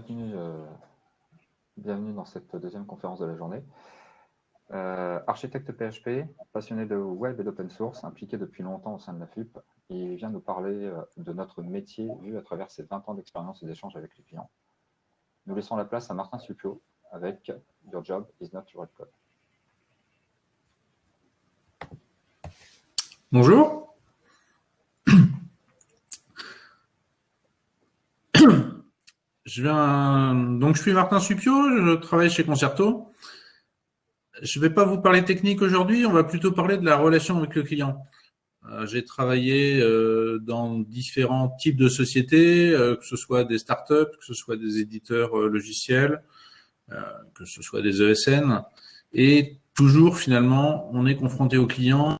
bienvenue, euh, bienvenue dans cette deuxième conférence de la journée. Euh, architecte PHP, passionné de web et d'open source, impliqué depuis longtemps au sein de la FUP, il vient nous parler euh, de notre métier vu à travers ses 20 ans d'expérience et d'échanges avec les clients. Nous laissons la place à Martin Supio avec Your Job is not your code. Bonjour. Je viens, donc je suis Martin Supio, je travaille chez Concerto. Je ne vais pas vous parler technique aujourd'hui, on va plutôt parler de la relation avec le client. Euh, j'ai travaillé euh, dans différents types de sociétés, euh, que ce soit des startups, que ce soit des éditeurs logiciels, que ce soit des ESN. Et toujours, finalement, on est confronté au client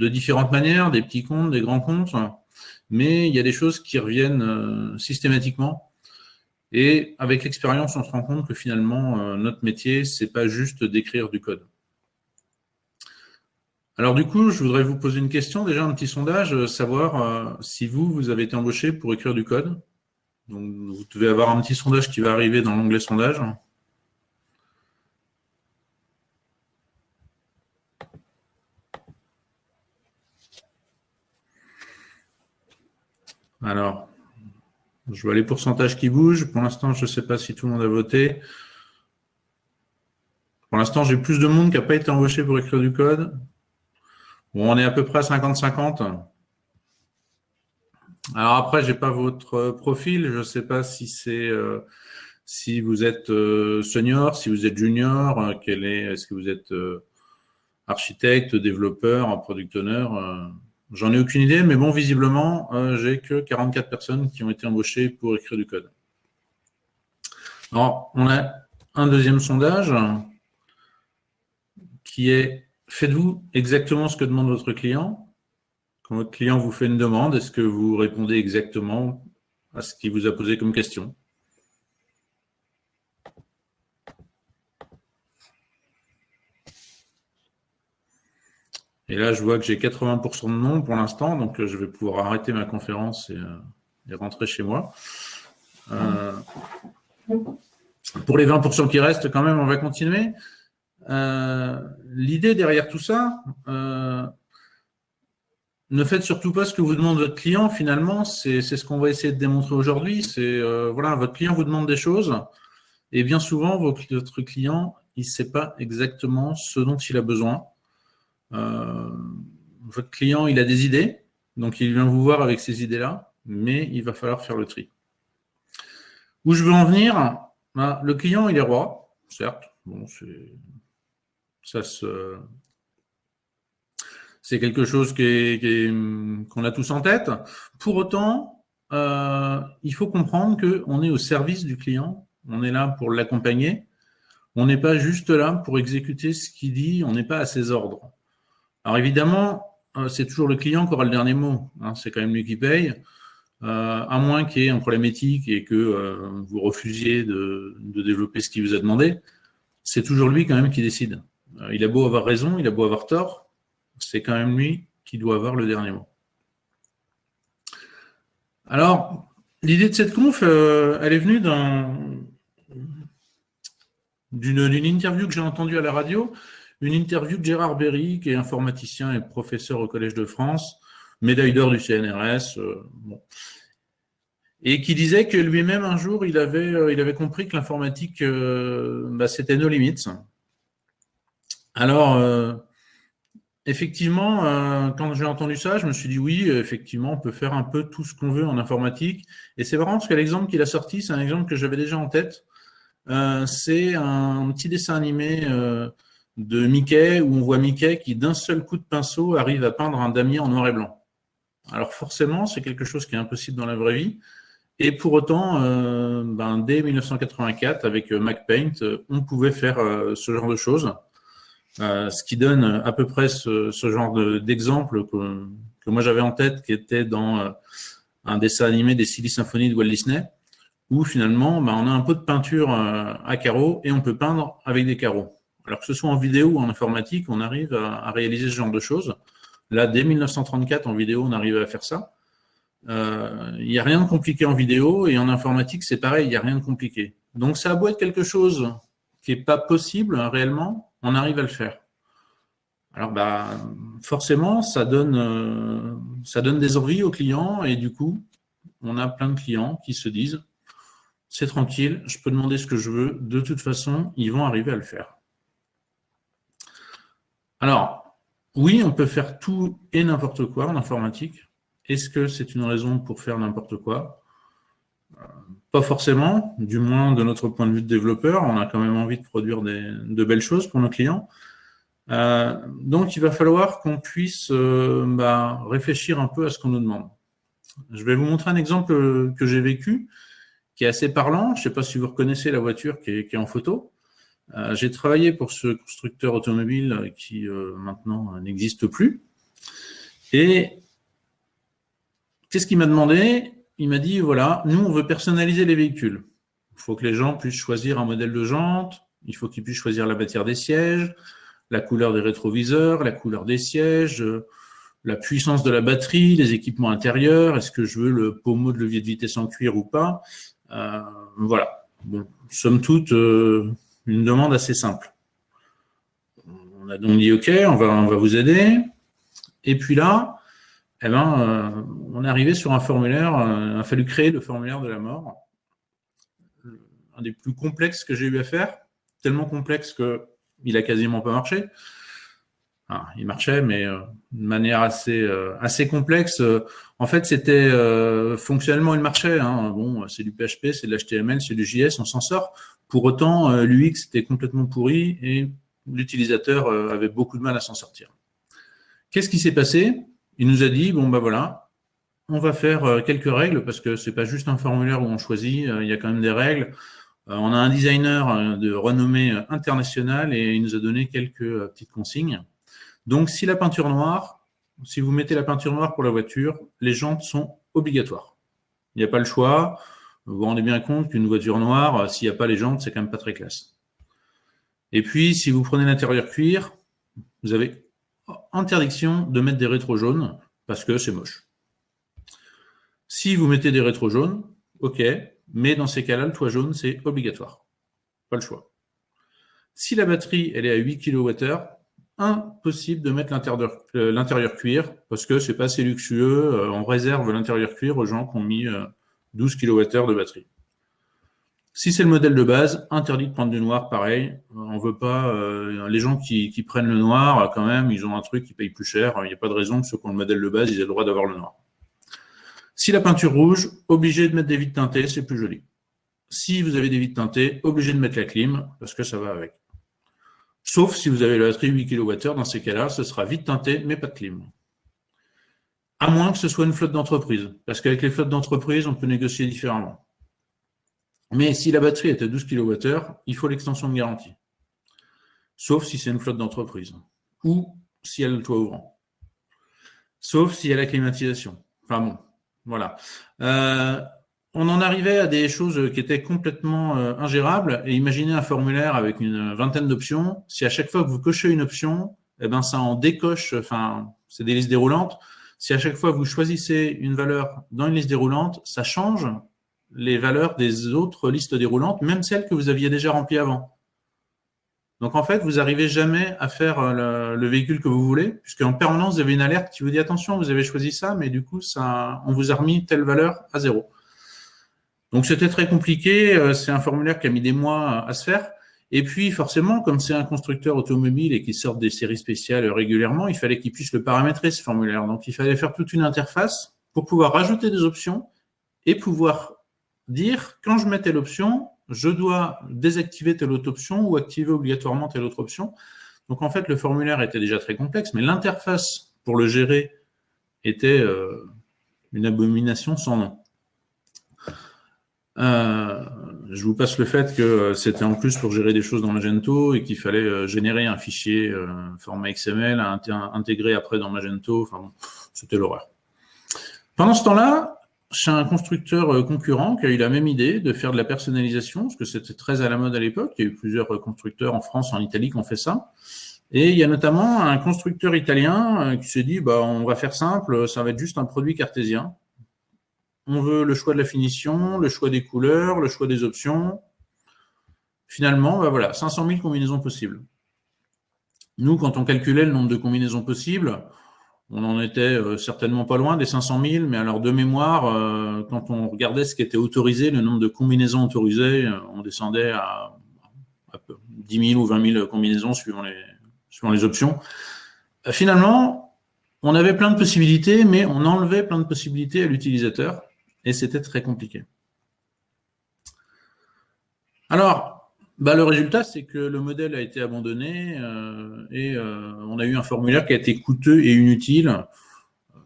de différentes manières, des petits comptes, des grands comptes, mais il y a des choses qui reviennent systématiquement. Et avec l'expérience, on se rend compte que finalement, notre métier, c'est pas juste d'écrire du code. Alors du coup, je voudrais vous poser une question, déjà un petit sondage, euh, savoir euh, si vous, vous avez été embauché pour écrire du code. Donc, vous devez avoir un petit sondage qui va arriver dans l'onglet sondage. Alors, je vois les pourcentages qui bougent. Pour l'instant, je ne sais pas si tout le monde a voté. Pour l'instant, j'ai plus de monde qui n'a pas été embauché pour écrire du code. Bon, on est à peu près à 50-50. Alors après, j'ai pas votre profil. Je ne sais pas si c'est euh, si vous êtes euh, senior, si vous êtes junior, euh, quel est, est-ce que vous êtes architecte, développeur, product owner. J'en ai aucune idée, mais bon, visiblement, j'ai que 44 personnes qui ont été embauchées pour écrire du code. Alors, on a un deuxième sondage qui est Faites-vous exactement ce que demande votre client? Quand votre client vous fait une demande, est-ce que vous répondez exactement à ce qu'il vous a posé comme question? Et là, je vois que j'ai 80% de non pour l'instant, donc euh, je vais pouvoir arrêter ma conférence et, euh, rentrer chez moi. Euh, pour les 20% qui restent, quand même, on va continuer. L'idée derrière tout ça, ne faites surtout pas ce que vous demande votre client. Finalement, c'est ce qu'on va essayer de démontrer aujourd'hui. C'est voilà, votre client vous demande des choses, et bien souvent, votre client, il ne sait pas exactement ce dont il a besoin. Votre client, il a des idées, donc il vient vous voir avec ces idées-là, mais il va falloir faire le tri. Où je veux en venir, ben, le client, il est roi, certes, c'est quelque chose qu'on a tous en tête. Pour autant, euh, il faut comprendre qu'on est au service du client, on est là pour l'accompagner, on n'est pas juste là pour exécuter ce qu'il dit, on n'est pas à ses ordres. Alors évidemment, euh, c'est toujours le client qui aura le dernier mot, hein, c'est quand même lui qui paye, euh, à moins qu'il y ait un problème éthique et que vous refusiez de développer ce qu'il vous a demandé, c'est toujours lui quand même qui décide. Euh, il a beau avoir raison, il a beau avoir tort, c'est quand même lui qui doit avoir le dernier mot. Alors, l'idée de cette conf, euh, elle est venue d'une interview que j'ai entendue à la radio, une interview de Gérard Berry, qui est informaticien et professeur au Collège de France, médaille d'or du CNRS, euh, et qui disait que lui-même, un jour, il avait, il avait compris que l'informatique, bah, c'était nos limites, alors, euh, effectivement, euh, quand j'ai entendu ça, je me suis dit oui, effectivement, on peut faire un peu tout ce qu'on veut en informatique. Et c'est marrant parce que l'exemple qu'il a sorti, c'est un exemple que j'avais déjà en tête. Euh, c'est un petit dessin animé de Mickey où on voit Mickey qui, d'un seul coup de pinceau, arrive à peindre un damier en noir et blanc. Alors forcément, c'est quelque chose qui est impossible dans la vraie vie. Et pour autant, ben, dès 1984, avec MacPaint, on pouvait faire ce genre de choses. Euh, ce qui donne à peu près ce, genre d'exemple que, moi j'avais en tête, qui était dans euh, un dessin animé des Silly Symphonies de Walt Disney, où finalement bah, on a un pot de peinture euh, à carreaux et on peut peindre avec des carreaux. Alors que ce soit en vidéo ou en informatique, on arrive à, réaliser ce genre de choses. Là, dès 1934, en vidéo, on arrive à faire ça. il n'y a rien de compliqué en vidéo et en informatique, c'est pareil, il n'y a rien de compliqué. Donc, ça a être quelque chose qui n'est pas possible hein, réellement, on arrive à le faire. Alors, bah, forcément, ça donne, ça donne des envies aux clients et du coup, on a plein de clients qui se disent c'est tranquille, je peux demander ce que je veux, de toute façon, ils vont arriver à le faire. Alors, oui, on peut faire tout et n'importe quoi en informatique. Est-ce que c'est une raison pour faire n'importe quoi? Euh, Pas forcément, du moins de notre point de vue de développeur, on a quand même envie de produire de belles choses pour nos clients. Euh, donc, il va falloir qu'on puisse euh, bah, réfléchir un peu à ce qu'on nous demande. Je vais vous montrer un exemple que j'ai vécu, qui est assez parlant. Je ne sais pas si vous reconnaissez la voiture qui est, en photo. Euh, j'ai travaillé pour ce constructeur automobile qui euh, maintenant n'existe plus. Et qu'est-ce qu'il m'a demandé? Il m'a dit, voilà, nous, on veut personnaliser les véhicules. Il faut que les gens puissent choisir un modèle de jante, il faut qu'ils puissent choisir la matière des sièges, la couleur des rétroviseurs, la couleur des sièges, la puissance de la batterie, les équipements intérieurs, est-ce que je veux le pommeau de levier de vitesse en cuir ou pas? Euh, Voilà. Bon, somme toute, euh, une demande assez simple. On a donc dit OK, on va, vous aider. Et puis là, eh ben, euh, on est arrivé sur un formulaire, il a fallu créer le formulaire de la mort. Un des plus complexes que j'ai eu à faire, tellement complexe qu'il a quasiment pas marché. Il marchait, mais euh, de manière assez, euh, assez complexe. En fait, c'était euh, fonctionnellement, il marchait. Hein. Bon, c'est du PHP, c'est de l'HTML, c'est du JS, on s'en sort. Pour autant, l'UX était complètement pourri et l'utilisateur avait beaucoup de mal à s'en sortir. Qu'est-ce qui s'est passé? Il nous a dit, bon ben voilà, on va faire quelques règles parce que c'est pas juste un formulaire où on choisit, il y a quand même des règles. On a un designer de renommée internationale et il nous a donné quelques petites consignes. Donc, si la peinture noire, si vous mettez la peinture noire pour la voiture, les jantes sont obligatoires. Il n'y a pas le choix. Vous vous rendez bien compte qu'une voiture noire, s'il n'y a pas les jantes, c'est quand même pas très classe. Et puis, si vous prenez l'intérieur cuir, vous avez interdiction de mettre des rétros jaunes parce que c'est moche. Si vous mettez des rétros jaunes, ok, mais dans ces cas-là, le toit jaune, c'est obligatoire. Pas le choix. Si la batterie, elle est à 8 kWh, impossible de mettre euh, l'intérieur cuir parce que c'est pas assez luxueux. Euh, on réserve l'intérieur cuir aux gens qui ont mis 12 euh, kWh de batterie. Si c'est le modèle de base, interdit de prendre du noir, pareil. On veut pas les gens qui, prennent le noir, quand même, ils ont un truc qui paye plus cher. Il n'y a pas de raison que ceux qui ont le modèle de base, ils aient le droit d'avoir le noir. Si la peinture rouge, obligé de mettre des vitres teintées, c'est plus joli. Si vous avez des vitres teintées, obligé de mettre la clim parce que ça va avec. Sauf si vous avez la batterie 8 kWh, dans ces cas-là, ce sera vite teinté, mais pas de clim. À moins que ce soit une flotte d'entreprise, parce qu'avec les flottes d'entreprise, on peut négocier différemment. Mais si la batterie est à 12 kWh, il faut l'extension de garantie. Sauf si c'est une flotte d'entreprise. Ou si elle a le toit ouvrant. Sauf si elle a la climatisation. Enfin bon, voilà. Euh, on en arrivait à des choses qui étaient complètement euh, ingérables. Et imaginez un formulaire avec une vingtaine d'options. Si à chaque fois que vous cochez une option, eh ben ça en décoche, enfin, c'est des listes déroulantes. Si à chaque fois que vous choisissez une valeur dans une liste déroulante, ça change les valeurs des autres listes déroulantes, même celles que vous aviez déjà remplies avant. Donc en fait, vous n'arrivez jamais à faire euh, le, véhicule que vous voulez, puisqu'en permanence, vous avez une alerte qui vous dit attention, vous avez choisi ça, mais du coup, ça, on vous a remis telle valeur à zéro. Donc c'était très compliqué, euh, c'est un formulaire qui a mis des mois à se faire. Et puis forcément, comme c'est un constructeur automobile et qu'il sort des séries spéciales régulièrement, il fallait qu'il puisse le paramétrer, ce formulaire. Donc il fallait faire toute une interface pour pouvoir rajouter des options et pouvoir dire, quand je mets telle option, je dois désactiver telle autre option ou activer obligatoirement telle autre option. Donc en fait, le formulaire était déjà très complexe, mais l'interface pour le gérer était euh, une abomination sans nom. Euh, je vous passe le fait que c'était en plus pour gérer des choses dans Magento et qu'il fallait euh, générer un fichier euh, format XML à intégrer après dans Magento. Enfin, c'était l'horreur. Pendant ce temps-là, chez un constructeur concurrent qui a eu la même idée de faire de la personnalisation, parce que c'était très à la mode à l'époque. Il y a eu plusieurs constructeurs en France, en Italie qui ont fait ça. Et il y a notamment un constructeur italien qui s'est dit, bah, on va faire simple, ça va être juste un produit cartésien on veut le choix de la finition, le choix des couleurs, le choix des options. Finalement, bah voilà, 500 000 combinaisons possibles. Nous, quand on calculait le nombre de combinaisons possibles, on en était euh, certainement pas loin des 500 000, mais alors de mémoire, euh, quand on regardait ce qui était autorisé, le nombre de combinaisons autorisées, euh, on descendait à, 10 000 ou 20 000 combinaisons suivant suivant les options. finalement, on avait plein de possibilités, mais on enlevait plein de possibilités à l'utilisateur, et c'était très compliqué. Alors, bah, le résultat, c'est que le modèle a été abandonné euh, et euh, on a eu un formulaire qui a été coûteux et inutile. Euh,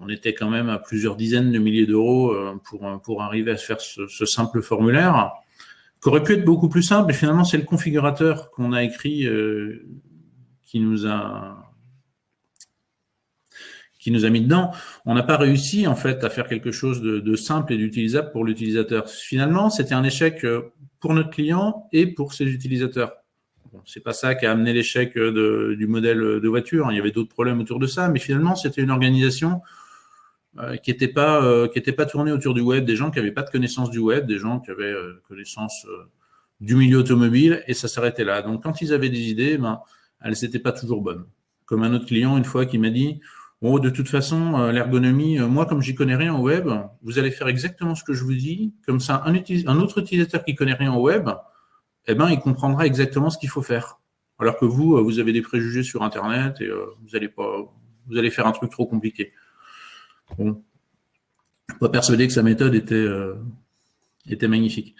on était quand même à plusieurs dizaines de milliers d'euros pour, pour arriver à faire ce, ce, simple formulaire, qui aurait pu être beaucoup plus simple, mais finalement, c'est le configurateur qu'on a écrit qui nous a qui nous a mis dedans. On n'a pas réussi en fait à faire quelque chose de, simple et d'utilisable pour l'utilisateur. Finalement, c'était un échec pour notre client et pour ses utilisateurs. Bon, c'est pas ça qui a amené l'échec du modèle de voiture. Il y avait d'autres problèmes autour de ça, mais finalement, c'était une organisation euh, qui n'était pas euh, autour du web, des gens qui n'avaient pas de connaissance du web, des gens qui avaient euh, connaissance du milieu automobile, et ça s'arrêtait là. Donc, quand ils avaient des idées, ben, elles n'étaient pas toujours bonnes. Comme un autre client, une fois, qui m'a dit Bon, de toute façon, euh, l'ergonomie, euh, moi, comme j'y connais rien au web, vous allez faire exactement ce que je vous dis. Comme ça, un, autre utilisateur qui connaît rien au web, eh ben, il comprendra exactement ce qu'il faut faire. Alors que vous, euh, vous avez des préjugés sur Internet et vous allez faire un truc trop compliqué. Bon, pas persuadé que sa méthode était, était magnifique.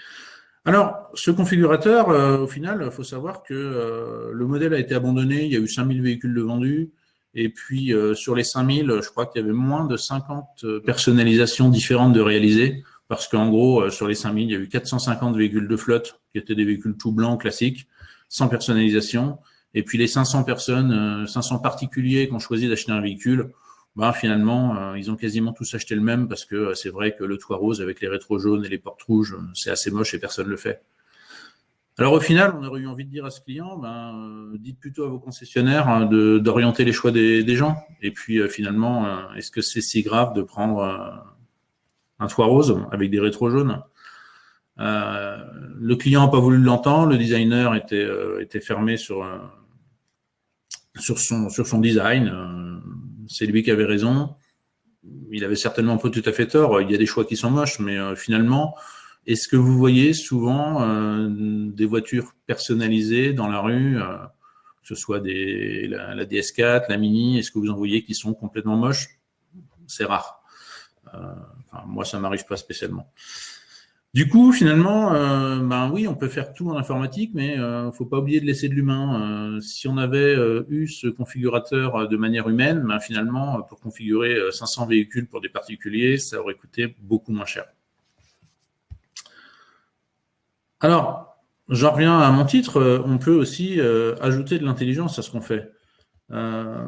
Alors, ce configurateur, au final, il faut savoir que le modèle a été abandonné, il y a eu 5000 véhicules de vendus, et puis, euh, sur les 5000, je crois qu'il y avait moins de 50 euh, personnalisations différentes de réaliser, parce qu'en gros, euh, sur les 5000, il y a eu 450 véhicules de flotte, qui étaient des véhicules tout blancs classiques, sans personnalisation. Et puis, les 500 personnes, 500 particuliers qui ont choisi d'acheter un véhicule, ben, finalement, ils ont quasiment tous acheté le même, parce que c'est vrai que le toit rose avec les rétros jaunes et les portes rouges, c'est assez moche et personne ne le fait. Alors au final, on aurait eu envie de dire à ce client, ben, euh, dites plutôt à vos concessionnaires hein, d'orienter les choix des, gens. Et puis euh, finalement, euh, est-ce que c'est si grave de prendre un toit rose avec des rétros jaunes? Le client n'a pas voulu l'entendre, le designer était, était fermé sur, sur, son, sur son design. c'est lui qui avait raison. Il avait certainement pas tout à fait tort. Il y a des choix qui sont moches, mais finalement, est-ce que vous voyez souvent euh, des voitures personnalisées dans la rue, euh, que ce soit la, DS4, la Mini, est-ce que vous en voyez qui sont complètement moches? C'est rare. Euh, moi, ça m'arrive pas spécialement. Du coup, finalement, ben oui, on peut faire tout en informatique, mais il faut pas oublier de laisser de l'humain. si on avait eu ce configurateur de manière humaine, ben finalement, pour configurer 500 véhicules pour des particuliers, ça aurait coûté beaucoup moins cher. Alors, j'en reviens à mon titre, euh, on peut aussi euh, ajouter de l'intelligence à ce qu'on fait. Euh,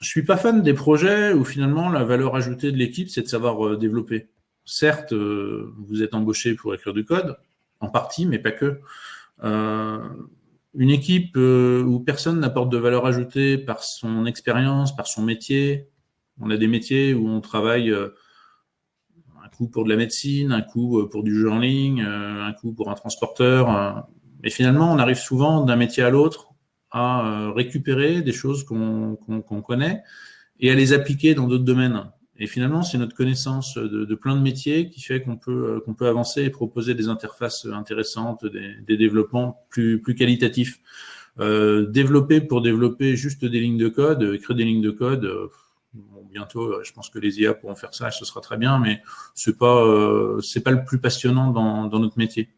je suis pas fan des projets où finalement la valeur ajoutée de l'équipe, c'est de savoir développer. Certes, vous êtes embauché pour écrire du code, en partie, mais pas que. une équipe où personne n'apporte de valeur ajoutée par son expérience, par son métier. On a des métiers où on travaille coup pour de la médecine, un coup euh, pour du jeu en ligne, euh, un coup pour un transporteur. Euh. Mais finalement, on arrive souvent d'un métier à l'autre à récupérer des choses qu'on connaît et à les appliquer dans d'autres domaines. Et finalement, c'est notre connaissance de, plein de métiers qui fait qu'on peut, qu'on peut avancer et proposer des interfaces intéressantes, des, développements plus, plus qualitatifs. développer pour développer juste des lignes de code, écrire des lignes de code, bientôt, euh, je pense que les IA pourront faire ça, ce sera très bien, mais c'est pas euh, pas le plus passionnant dans, notre métier.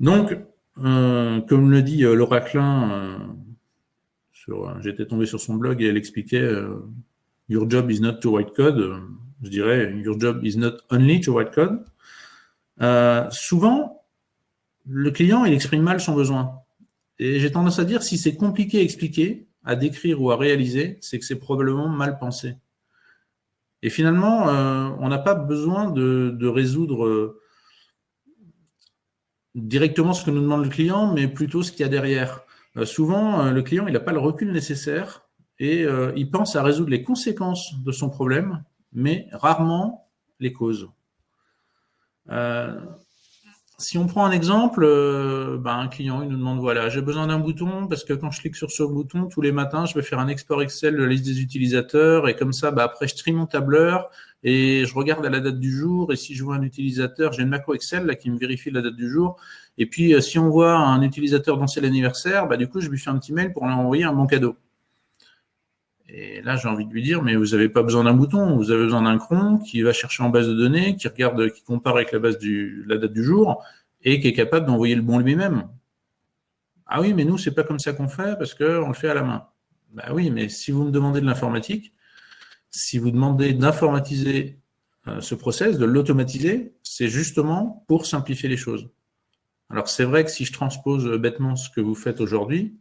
Donc, euh, comme le dit Laura Klein, j'étais tombé sur son blog et elle expliquait Your job is not to write code. Je dirais Your job is not only to write code. souvent, le client, il exprime mal son besoin. Et j'ai tendance à dire, si c'est compliqué à expliquer, à décrire ou à réaliser, c'est que c'est probablement mal pensé. Et finalement, euh, on n'a pas besoin de, résoudre euh, directement ce que nous demande le client, mais plutôt ce qu'il y a derrière. Euh, souvent, le client il n'a pas le recul nécessaire et il pense à résoudre les conséquences de son problème, mais rarement les causes. Si on prend un exemple, ben, un client il nous demande voilà, j'ai besoin d'un bouton parce que quand je clique sur ce bouton tous les matins, je vais faire un export Excel de la liste des utilisateurs et comme ça, ben, après je trie mon tableur et je regarde à la date du jour et si je vois un utilisateur, j'ai une macro Excel là qui me vérifie la date du jour et puis euh, si on voit un utilisateur c'est l'anniversaire, ben, du coup je lui fais un petit mail pour lui envoyer un bon cadeau. Et là, j'ai envie de lui dire, mais vous n'avez pas besoin d'un bouton, vous avez besoin d'un cron qui va chercher en base de données, qui regarde, qui compare avec la date du jour et qui est capable d'envoyer le bon lui-même. Ah oui, mais nous, c'est pas comme ça qu'on fait parce qu'on le fait à la main. Bah oui, mais si vous me demandez de l'informatique, si vous demandez d'informatiser euh, ce process, de l'automatiser, c'est justement pour simplifier les choses. Alors c'est vrai que si je transpose bêtement ce que vous faites aujourd'hui,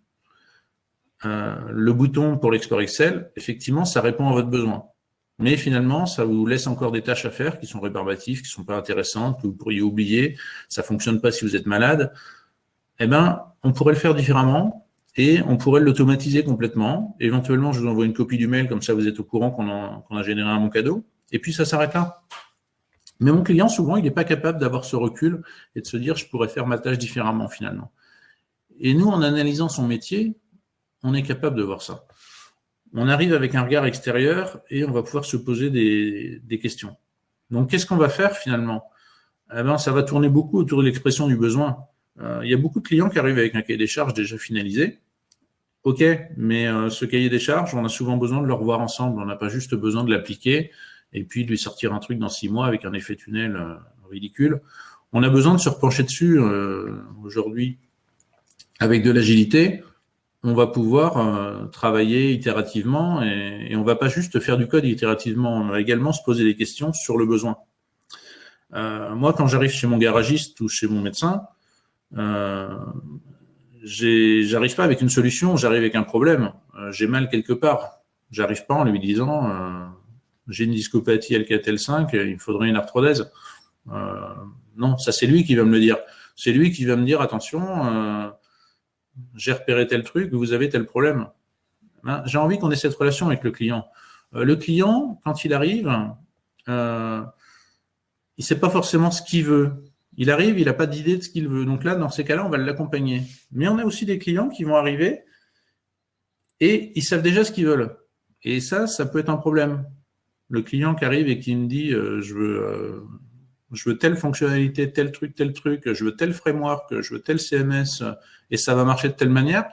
le bouton pour l'export Excel, effectivement, ça répond à votre besoin. Mais finalement, ça vous laisse encore des tâches à faire qui sont rébarbatives, qui sont pas intéressantes, que vous pourriez oublier, ça ne fonctionne pas si vous êtes malade. Eh bien, on pourrait le faire différemment et on pourrait l'automatiser complètement. Éventuellement, je vous envoie une copie du mail, comme ça vous êtes au courant qu'on a, généré un bon cadeau. Et puis, ça s'arrête là. Mais mon client, souvent, il n'est pas capable d'avoir ce recul et de se dire, je pourrais faire ma tâche différemment finalement. Et nous, en analysant son métier, on est capable de voir ça. On arrive avec un regard extérieur et on va pouvoir se poser des, questions. Donc, qu'est-ce qu'on va faire finalement? Eh ben, Ça va tourner beaucoup autour de l'expression du besoin. Euh, il y a beaucoup de clients qui arrivent avec un cahier des charges déjà finalisé. OK, mais euh, ce cahier des charges, on a souvent besoin de le revoir ensemble. On n'a pas juste besoin de l'appliquer et puis de lui sortir un truc dans six mois avec un effet tunnel euh, ridicule. On a besoin de se repencher dessus aujourd'hui avec de l'agilité on va pouvoir euh, travailler itérativement et, on va pas juste faire du code itérativement, on va également se poser des questions sur le besoin. Euh, moi, quand j'arrive chez mon garagiste ou chez mon médecin, euh, j'arrive pas avec une solution, j'arrive avec un problème. Euh, j'ai mal quelque part. J'arrive pas en lui disant j'ai une discopathie LKTL5, il me faudrait une arthrodèse. non, ça c'est lui qui va me le dire. C'est lui qui va me dire attention j'ai repéré tel truc, vous avez tel problème. Ben, j'ai envie qu'on ait cette relation avec le client. Euh, le client, quand il arrive, euh, il ne sait pas forcément ce qu'il veut. Il arrive, il n'a pas d'idée de ce qu'il veut. Donc là, dans ces cas-là, on va l'accompagner. Mais on a aussi des clients qui vont arriver et ils savent déjà ce qu'ils veulent. Et ça, ça peut être un problème. Le client qui arrive et qui me dit euh, je veux je veux telle fonctionnalité, tel truc, tel truc, je veux tel framework, je veux tel CMS, et ça va marcher de telle manière,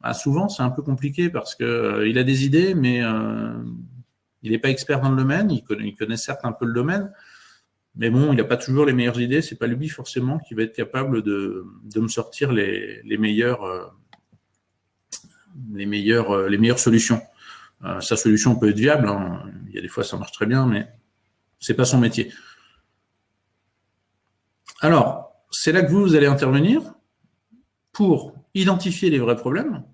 bah, souvent c'est un peu compliqué parce qu'il euh, a des idées, mais euh, il n'est pas expert dans le domaine, il connaît, certes un peu le domaine, mais bon, il n'a pas toujours les meilleures idées, c'est pas lui forcément qui va être capable de, me sortir les, meilleures, euh, meilleures solutions. sa solution peut être viable, hein. il y a des fois ça marche très bien, mais c'est pas son métier. Alors, c'est là que vous, allez intervenir pour identifier les vrais problèmes.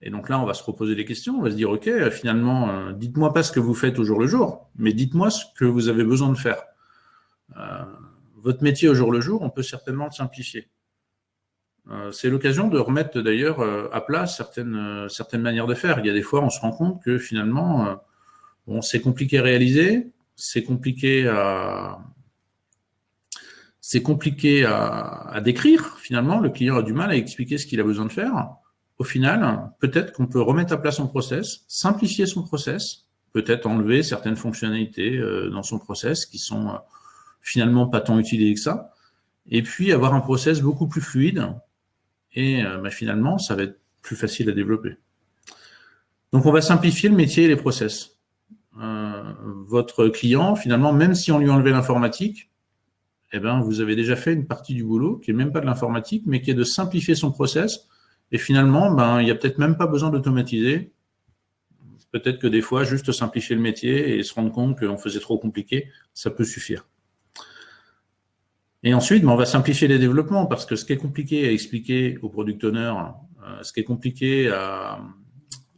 Et donc là, on va se reposer des questions. On va se dire, OK, finalement, euh, dites-moi pas ce que vous faites au jour le jour, mais dites-moi ce que vous avez besoin de faire. Euh, votre métier au jour le jour, on peut certainement le simplifier. Euh, c'est l'occasion de remettre d'ailleurs à plat certaines, certaines manières de faire. Il y a des fois, on se rend compte que finalement, bon, c'est compliqué à réaliser, c'est compliqué à, c'est compliqué à, décrire. Finalement, le client a du mal à expliquer ce qu'il a besoin de faire. Au final, peut-être qu'on peut remettre à plat son process, simplifier son process, peut-être enlever certaines fonctionnalités euh, dans son process qui sont euh, finalement pas tant utilisées que ça, et puis avoir un process beaucoup plus fluide, et euh, bah, finalement, ça va être plus facile à développer. Donc, on va simplifier le métier et les process. votre client, finalement, même si on lui enlevait l'informatique, eh ben, vous avez déjà fait une partie du boulot qui n'est même pas de l'informatique, mais qui est de simplifier son process. Et finalement, ben, il n'y a peut-être même pas besoin d'automatiser. Peut-être que des fois, juste simplifier le métier et se rendre compte qu'on faisait trop compliqué, ça peut suffire. Et ensuite, ben, on va simplifier les développements parce que ce qui est compliqué à expliquer au product owner, euh, ce qui est compliqué à,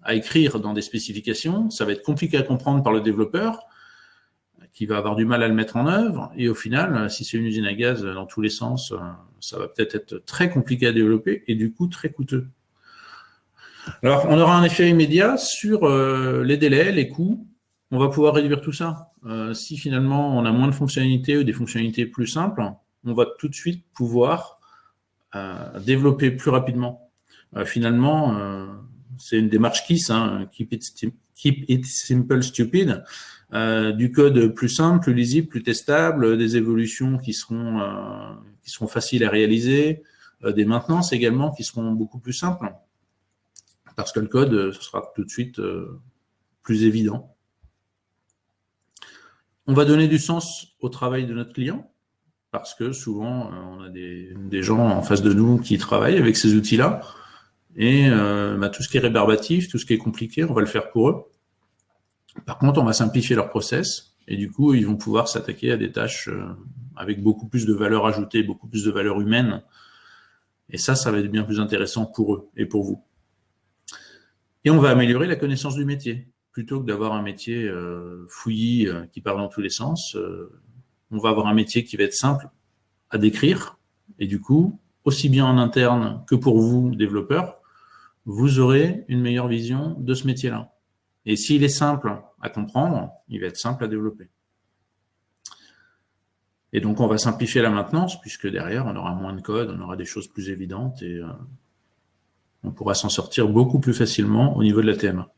à écrire dans des spécifications, ça va être compliqué à comprendre par le développeur qui va avoir du mal à le mettre en œuvre. Et au final, si c'est une usine à gaz dans tous les sens, ça va peut-être être très compliqué à développer et du coup très coûteux. Alors, on aura un effet immédiat sur euh, les délais, les coûts, on va pouvoir réduire tout ça. si finalement on a moins de fonctionnalités ou des fonctionnalités plus simples, on va tout de suite pouvoir développer plus rapidement. finalement, c'est une démarche KISS, hein, keep, it, Simple Stupid, du code plus simple, plus lisible, plus testable, des évolutions qui seront, qui seront faciles à réaliser, des maintenances également qui seront beaucoup plus simples parce que le code, euh, sera tout de suite euh, plus évident. On va donner du sens au travail de notre client, parce que souvent, euh, on a des, gens en face de nous qui travaillent avec ces outils-là, et bah, tout ce qui est rébarbatif, tout ce qui est compliqué, on va le faire pour eux. Par contre, on va simplifier leur process, et du coup, ils vont pouvoir s'attaquer à des tâches avec beaucoup plus de valeur ajoutée, beaucoup plus de valeur humaine, et ça, ça va être bien plus intéressant pour eux et pour vous. Et on va améliorer la connaissance du métier. Plutôt que d'avoir un métier euh, fouillis euh, qui part dans tous les sens, euh, on va avoir un métier qui va être simple à décrire. Et du coup, aussi bien en interne que pour vous, développeurs, vous aurez une meilleure vision de ce métier-là. Et s'il est simple à comprendre, il va être simple à développer. Et donc, on va simplifier la maintenance, puisque derrière, on aura moins de code, on aura des choses plus évidentes et on pourra s'en sortir beaucoup plus facilement au niveau de la TMA.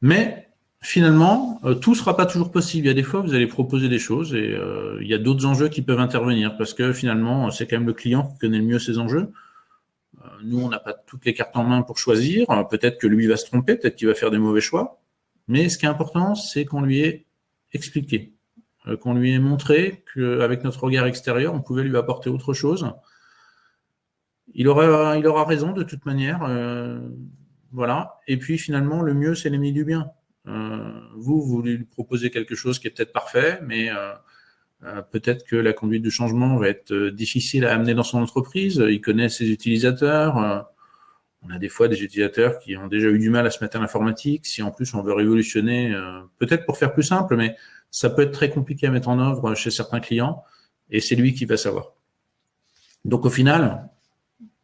Mais finalement, euh, tout ne sera pas toujours possible. Il y a des fois, vous allez proposer des choses et euh, il y a d'autres enjeux qui peuvent intervenir parce que finalement, c'est quand même le client qui connaît le mieux ses enjeux. Euh, nous, on n'a pas toutes les cartes en main pour choisir. Peut-être que lui va se tromper, peut-être qu'il va faire des mauvais choix. Mais ce qui est important, c'est qu'on lui ait expliqué, qu'on lui ait montré qu'avec notre regard extérieur, on pouvait lui apporter autre chose il aura, raison de toute manière. Euh, voilà. Et puis finalement, le mieux, c'est l'ennemi du bien. Euh, vous, vous lui proposez quelque chose qui est peut-être parfait, mais euh, peut-être que la conduite du changement va être difficile à amener dans son entreprise. Il connaît ses utilisateurs. on a des fois des utilisateurs qui ont déjà eu du mal à se mettre à l'informatique. Si en plus on veut révolutionner, peut-être pour faire plus simple, mais ça peut être très compliqué à mettre en œuvre chez certains clients, et c'est lui qui va savoir. Donc au final,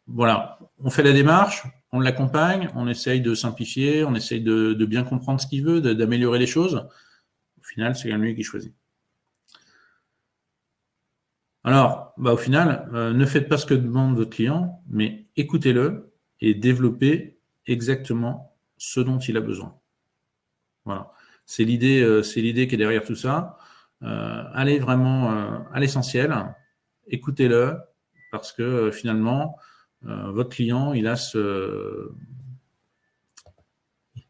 voilà, on fait la démarche, on l'accompagne, on essaye de simplifier, on essaye de, bien comprendre ce qu'il veut, d'améliorer les choses. Au final, c'est lui qui choisit. Alors, bah, au final, euh, ne faites pas ce que demande votre client, mais écoutez-le et développez exactement ce dont il a besoin. Voilà. C'est l'idée euh, qui est derrière tout ça. Euh, allez vraiment à l'essentiel, écoutez-le, parce que finalement, votre client, il a ce,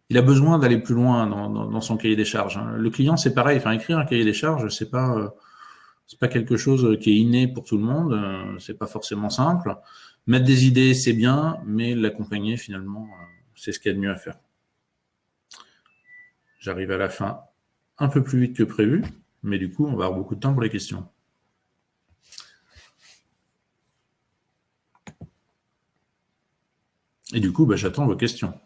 il a besoin d'aller plus loin dans, son cahier des charges. Hein. Le client, c'est pareil. Enfin, écrire un cahier des charges, c'est pas, c'est pas quelque chose qui est inné pour tout le monde. Euh, c'est pas forcément simple. Mettre des idées, c'est bien, mais l'accompagner, finalement, c'est ce qu'il y a de mieux à faire. J'arrive à la fin un peu plus vite que prévu, mais du coup, on va avoir beaucoup de temps pour les questions. Et du coup, bah, j'attends vos questions.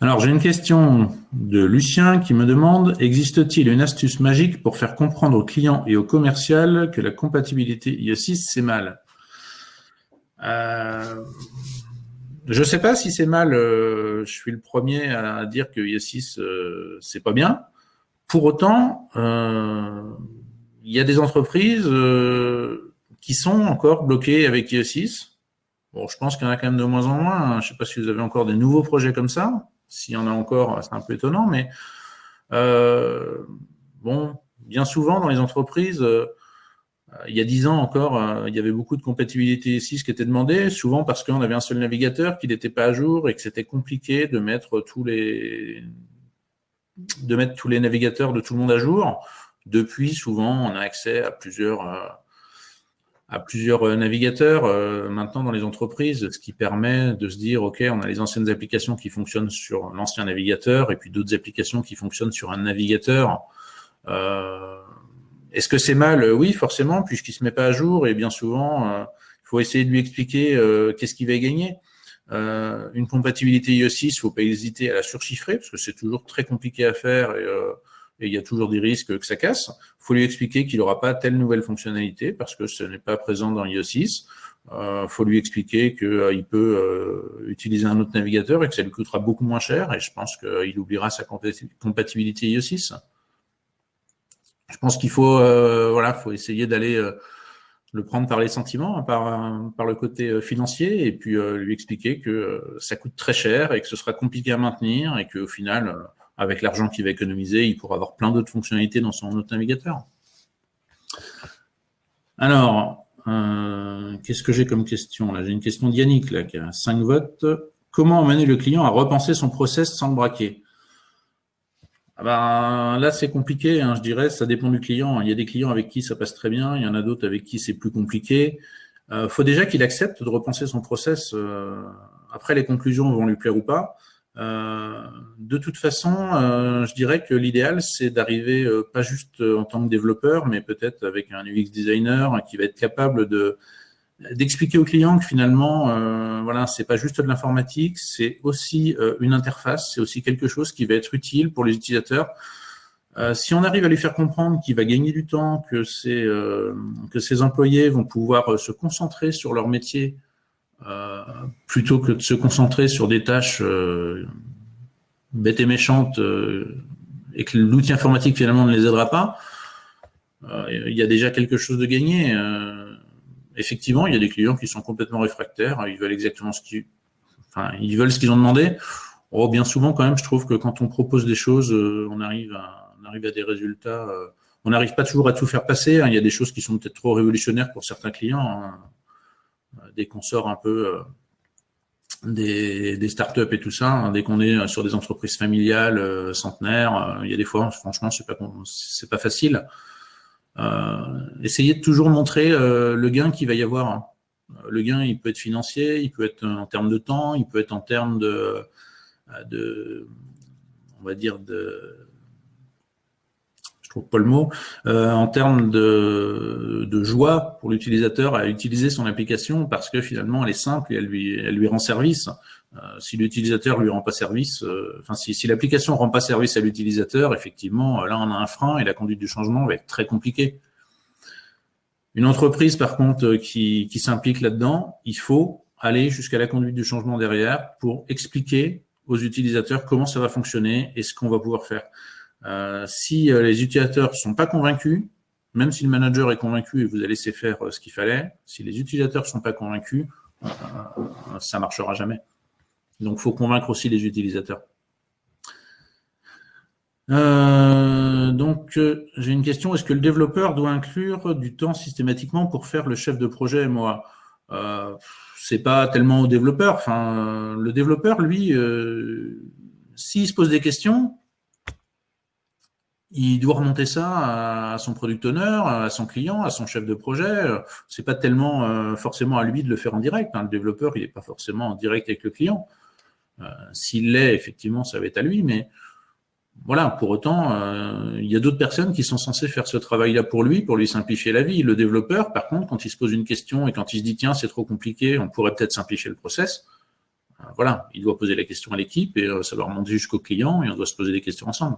Alors, j'ai une question de Lucien qui me demande, existe-t-il une astuce magique pour faire comprendre aux clients et aux commercial que la compatibilité IE6, c'est mal? Euh, Je ne sais pas si c'est mal, euh, je suis le premier à dire que IE6, euh, c'est pas bien. Pour autant, il y a des entreprises qui sont encore bloquées avec IE6. Bon, je pense qu'il y en a quand même de moins en moins. Je ne sais pas si vous avez encore des nouveaux projets comme ça. S'il y en a encore, c'est un peu étonnant, mais euh, bon, bien souvent dans les entreprises, euh, il y a dix ans encore, euh, il y avait beaucoup de compatibilité 6 qui était demandée, souvent parce qu'on avait un seul navigateur, qui n'était pas à jour et que c'était compliqué de mettre tous les de mettre tous les navigateurs de tout le monde à jour. Depuis, souvent, on a accès à plusieurs à plusieurs euh, navigateurs euh, maintenant dans les entreprises, ce qui permet de se dire, OK, on a les anciennes applications qui fonctionnent sur l'ancien navigateur et puis d'autres applications qui fonctionnent sur un navigateur. Euh, Est-ce que c'est mal? Oui, forcément, puisqu'il ne se met pas à jour et bien souvent, il faut essayer de lui expliquer qu'est-ce qu'il va gagner. Une compatibilité IE6, il ne faut pas hésiter à la surchiffrer, parce que c'est toujours très compliqué à faire et, et il y a toujours des risques que ça casse. Faut lui expliquer qu'il n'aura pas telle nouvelle fonctionnalité, parce que ce n'est pas présent dans IE6. Il euh, faut lui expliquer qu'il euh, peut euh, utiliser un autre navigateur et que ça lui coûtera beaucoup moins cher. Et je pense qu'il oubliera sa compatibilité IE6. Je pense qu'il faut, voilà, faut essayer d'aller le prendre par les sentiments, hein, par, par le côté financier, et puis lui expliquer que ça coûte très cher et que ce sera compliqué à maintenir et qu'au final, avec l'argent qu'il va économiser, il pourra avoir plein d'autres fonctionnalités dans son autre navigateur. Alors, euh, qu'est-ce que j'ai comme question là? J'ai une question d'Yannick là, qui a 5 votes. Comment amener le client à repenser son process sans le braquer? Ah ben, Là, c'est compliqué, hein, je dirais, ça dépend du client. Il y a des clients avec qui ça passe très bien, il y en a d'autres avec qui c'est plus compliqué. Il euh, faut déjà qu'il accepte de repenser son process. Euh, après, les conclusions vont lui plaire ou pas. Euh, de toute façon, euh, je dirais que l'idéal, c'est d'arriver euh, pas juste en tant que développeur, mais peut-être avec un UX designer qui va être capable de d'expliquer au client que finalement, euh, voilà, c'est pas juste de l'informatique, c'est aussi une interface, c'est aussi quelque chose qui va être utile pour les utilisateurs. si on arrive à lui faire comprendre qu'il va gagner du temps, que ses, que ses employés vont pouvoir se concentrer sur leur métier euh, plutôt que de se concentrer sur des tâches euh, bêtes et méchantes euh, et que l'outil informatique finalement ne les aidera pas, il y a déjà quelque chose de gagné. Effectivement, il y a des clients qui sont complètement réfractaires, ils veulent exactement ce qu'ils veulent ce qu'ils ont demandé. Oh, bien souvent, quand même, je trouve que quand on propose des choses, on, arrive à, on arrive à des résultats. on n'arrive pas toujours à tout faire passer. Hein. Il y a des choses qui sont peut-être trop révolutionnaires pour certains clients. Hein. Euh, dès qu'on sort un peu euh, des, startups et tout ça, hein, dès qu'on est sur des entreprises familiales, euh, centenaires, il y a des fois, franchement, c'est pas c'est pas facile. Euh, essayez de toujours montrer le gain qu'il va y avoir. Le gain, il peut être financier, il peut être en termes de temps, il peut être en termes de, on va dire de pas le mot, euh, en termes de, joie pour l'utilisateur à utiliser son application parce que finalement elle est simple et elle lui rend service. Euh, si l'utilisateur lui rend pas service, euh, enfin si, si l'application rend pas service à l'utilisateur, effectivement là on a un frein et la conduite du changement va être très compliquée. Une entreprise par contre qui, s'implique là-dedans, il faut aller jusqu'à la conduite du changement derrière pour expliquer aux utilisateurs comment ça va fonctionner et ce qu'on va pouvoir faire. Euh, si euh, les utilisateurs ne sont pas convaincus, même si le manager est convaincu et vous a laissé faire euh, ce qu'il fallait, si les utilisateurs ne sont pas convaincus, ça ne marchera jamais. Donc, il faut convaincre aussi les utilisateurs. donc, j'ai une question. Est-ce que le développeur doit inclure du temps systématiquement pour faire le chef de projet MOA euh, C'est pas tellement au développeur. Le développeur, lui, s'il se pose des questions, il doit remonter ça à son product owner, à son client, à son chef de projet. C'est pas tellement euh, forcément à lui de le faire en direct. Hein. Le développeur, il n'est pas forcément en direct avec le client. Euh, s'il l'est, effectivement, ça va être à lui. Mais voilà, pour autant, euh, il y a d'autres personnes qui sont censées faire ce travail-là pour lui, pour lui simplifier la vie. Le développeur, par contre, quand il se pose une question et quand il se dit tiens, c'est trop compliqué, on pourrait peut-être simplifier le process. Voilà, il doit poser la question à l'équipe et ça va remonter jusqu'au client et on doit se poser des questions ensemble.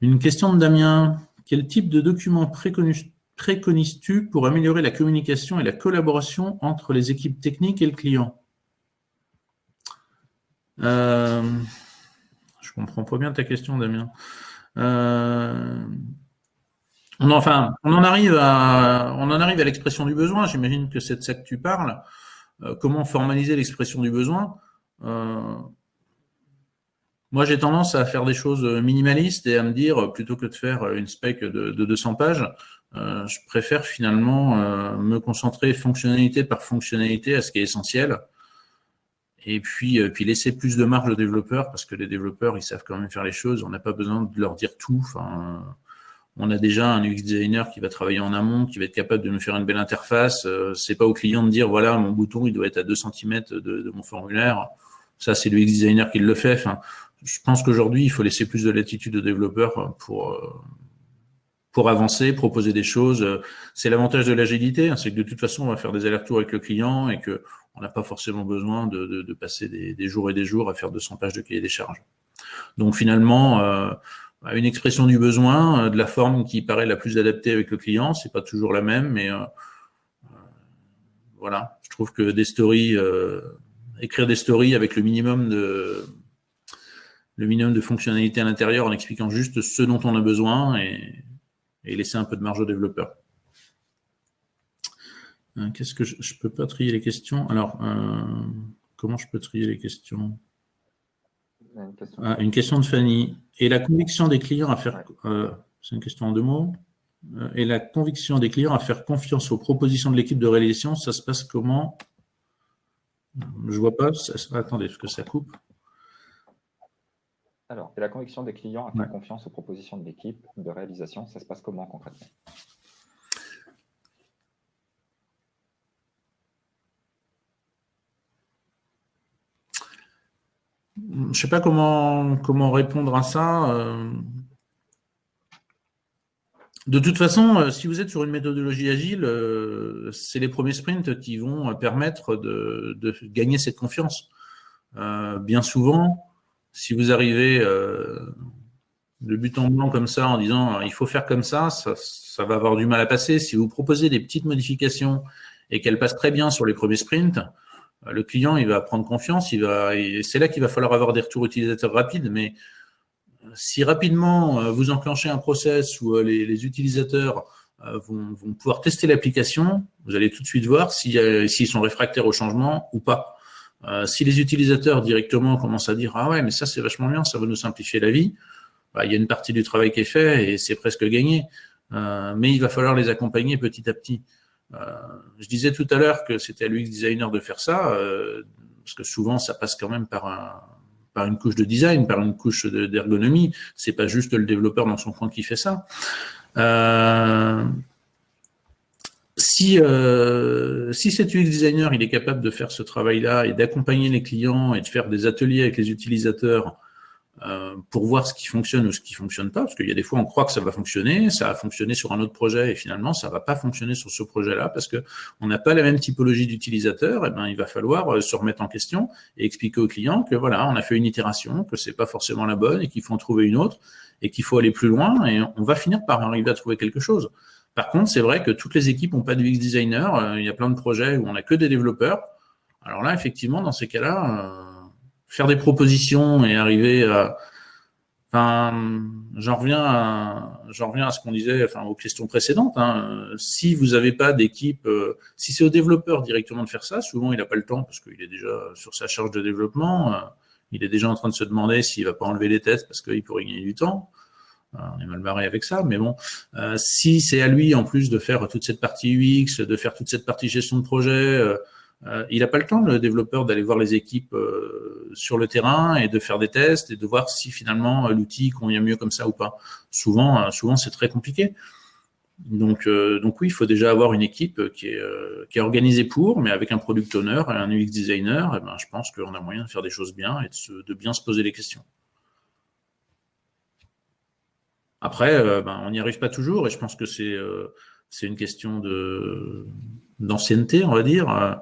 Une question de Damien. Quel type de document préconises-tu pour améliorer la communication et la collaboration entre les équipes techniques et le client? Euh, Je comprends pas bien ta question, Damien. Euh, on, enfin, on en arrive à, on en arrive à l'expression du besoin. J'imagine que c'est de ça que tu parles. Euh, comment formaliser l'expression du besoin? Moi, j'ai tendance à faire des choses minimalistes et à me dire, plutôt que de faire une spec de, 200 pages, euh, je préfère finalement euh, me concentrer fonctionnalité par fonctionnalité à ce qui est essentiel. Et puis, euh, puis laisser plus de marge aux développeurs, parce que les développeurs, ils savent quand même faire les choses. On n'a pas besoin de leur dire tout. Enfin, on a déjà un UX designer qui va travailler en amont, qui va être capable de nous faire une belle interface. c'est pas au client de dire, voilà, mon bouton, il doit être à 2 cm de, de mon formulaire. Ça, c'est le UX designer qui le fait. Enfin, je pense qu'aujourd'hui, il faut laisser plus de latitude aux développeurs pour, euh, pour avancer, proposer des choses. C'est l'avantage de l'agilité, hein, c'est que de toute façon, on va faire des allers-retours avec le client et que on n'a pas forcément besoin de, passer des, jours et des jours à faire 200 pages de cahier des charges. Donc finalement, euh, une expression du besoin, euh, de la forme qui paraît la plus adaptée avec le client, c'est pas toujours la même, mais euh, voilà, je trouve que des stories, écrire des stories avec le minimum de le minimum de fonctionnalités à l'intérieur en expliquant juste ce dont on a besoin et, laisser un peu de marge aux développeurs. Qu'est-ce que je, ne peux pas trier les questions? Alors, comment je peux trier les questions? Une question. de Fanny. Et la conviction des clients à faire... Euh, c'est une question en deux mots. Euh, et la conviction des clients à faire confiance aux propositions de l'équipe de réalisation, ça se passe comment? Je vois pas. attendez, est-ce que ça coupe Alors, et la conviction des clients à faire confiance aux propositions de l'équipe de réalisation, ça se passe comment concrètement? Je ne sais pas comment, comment répondre à ça. Euh. De toute façon, euh, si vous êtes sur une méthodologie agile, euh, c'est les premiers sprints qui vont permettre de, gagner cette confiance. bien souvent, si vous arrivez de but en blanc comme ça en disant il faut faire comme ça, ça, ça va avoir du mal à passer. Si vous proposez des petites modifications et qu'elles passent très bien sur les premiers sprints, le client, il va prendre confiance, il va, c'est là qu'il va falloir avoir des retours utilisateurs rapides, mais si rapidement euh, vous enclenchez un process où euh, les, utilisateurs euh, vont, pouvoir tester l'application, vous allez tout de suite voir s'ils sont réfractaires au changement ou pas. Si les utilisateurs directement commencent à dire « Ah ouais, mais ça c'est vachement bien, ça va nous simplifier la vie bah, il y a une partie du travail qui est fait et c'est presque gagné. mais il va falloir les accompagner petit à petit. Euh, je disais tout à l'heure que c'était à l'UX designer de faire ça, euh, parce que souvent ça passe quand même par un, par une couche de design, par une couche d'ergonomie. C'est pas juste le développeur dans son coin qui fait ça. Si, euh, si cet UX designer il est capable de faire ce travail-là et d'accompagner les clients et de faire des ateliers avec les utilisateurs euh, pour voir ce qui fonctionne ou ce qui fonctionne pas, parce qu'il y a des fois on croit que ça va fonctionner, ça a fonctionné sur un autre projet et finalement ça va pas fonctionner sur ce projet-là parce que on n'a pas la même typologie d'utilisateur. Et eh ben il va falloir euh, se remettre en question et expliquer au client que voilà on a fait une itération, que c'est pas forcément la bonne et qu'il faut en trouver une autre et qu'il faut aller plus loin et on va finir par arriver à trouver quelque chose. Par contre, c'est vrai que toutes les équipes n'ont pas de UX designer. Euh, il y a plein de projets où on n'a que des développeurs. Alors là, effectivement, dans ces cas-là, faire des propositions et arriver à... Enfin, j'en reviens à, j'en reviens à ce qu'on disait, enfin, aux questions précédentes. Hein. Si vous n'avez pas d'équipe, euh, si c'est au développeur directement de faire ça, souvent il n'a pas le temps parce qu'il est déjà sur sa charge de développement. Euh, il est déjà en train de se demander s'il va pas enlever les tests parce qu'il pourrait gagner du temps. Euh, on est mal barré avec ça, mais bon, si c'est à lui en plus de faire toute cette partie UX, de faire toute cette partie gestion de projet, euh, il n'a pas le temps, le développeur, d'aller voir les équipes euh, sur le terrain et de faire des tests et de voir si finalement euh, l'outil convient mieux comme ça ou pas. Souvent, souvent c'est très compliqué. Donc, oui, il faut déjà avoir une équipe qui est, organisée pour, mais avec un product owner et un UX designer, eh ben, je pense qu'on a moyen de faire des choses bien et de bien se poser les questions. Après, ben, on n'y arrive pas toujours et je pense que c'est c'est une question d'ancienneté, on va dire.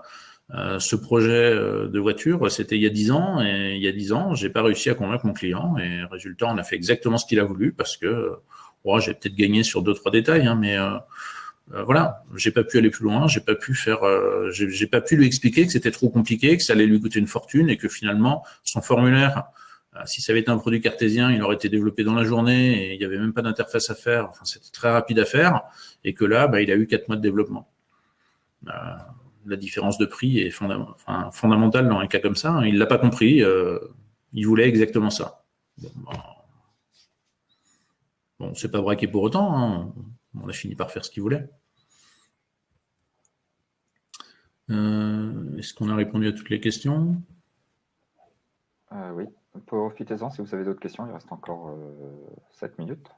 Euh, ce projet euh, de voiture, c'était il y a 10 ans, et il y a 10 ans, j'ai pas réussi à convaincre mon client, et résultat, on a fait exactement ce qu'il a voulu, parce que oh, j'ai peut-être gagné sur deux trois détails, hein, mais euh, voilà, j'ai pas pu aller plus loin, j'ai pas pu faire, j'ai pas pu lui expliquer que c'était trop compliqué, que ça allait lui coûter une fortune, et que finalement, son formulaire, si ça avait été un produit cartésien, il aurait été développé dans la journée, et il n'y avait même pas d'interface à faire, enfin, c'était très rapide à faire, et que là, bah, il a eu quatre mois de développement la différence de prix est fondamentale dans un cas comme ça. Hein. Il ne l'a pas compris, euh, il voulait exactement ça. Bon, bon c'est pas braqué pour autant, hein. on a fini par faire ce qu'il voulait. Euh, est-ce qu'on a répondu à toutes les questions? Euh, Oui, Profitez-en si vous avez d'autres questions, il reste encore euh, 7 minutes.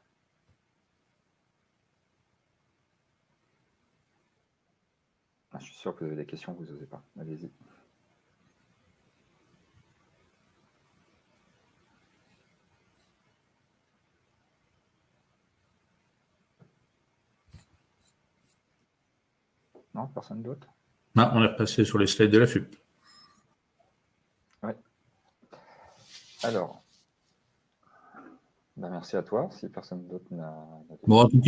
Ah, je suis sûr que vous avez des questions, vous n'osez pas. Allez-y. Non, personne d'autre? On est repassé sur les slides de la FUP. Alors, ben, merci à toi. Si personne d'autre n'a. Bon, tout